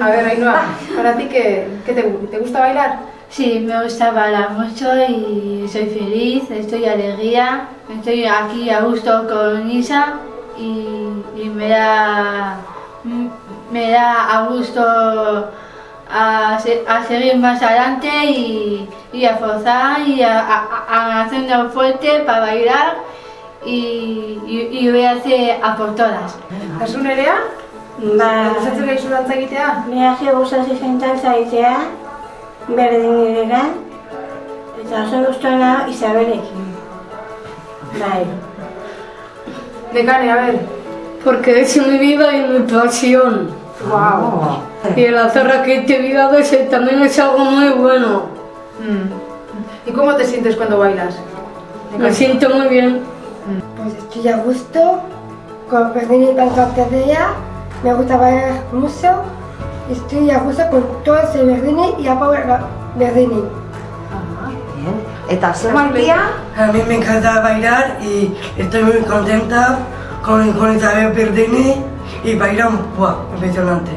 A ver, Ainhoa, ¿para ti qué, qué te, te gusta bailar? Sí, me gusta bailar mucho y soy feliz, estoy alegría, estoy aquí a gusto con Isa y, y me da me da a gusto a, se- a seguir más adelante y, y a forzar y a, a, a hacernos fuerte para bailar y, y, y voy a hacer a por todas. Kasu nerea? Ba, Gustatzen gaizu dantza egitea? Behaze gustatzen zentan zaitea, berdin eran, eta oso guztuena Isabelekin. Bai. Nekane, a ver. Porque es mi vida y mi pasión. Wow. Y el hacer aquí te vida a veces también es algo muy bueno. ¿Y cómo te sientes cuando bailas? Me siento muy bien. Pues estoy a gusto con Berdini y Pancartería. Me gusta bailar mucho. Estoy a gusto con todo ese Berdini y a Paula Berdini. Bien. Eta ze María? A mí me encanta bailar y estoy muy contenta con, con Isabel Perdini y bailan, ¡buah! Impresionante.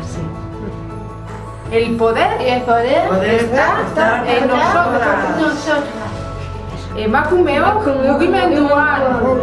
Así. El poder Y el poder Poder está estar en nosotras. mugimenduan. Bueno,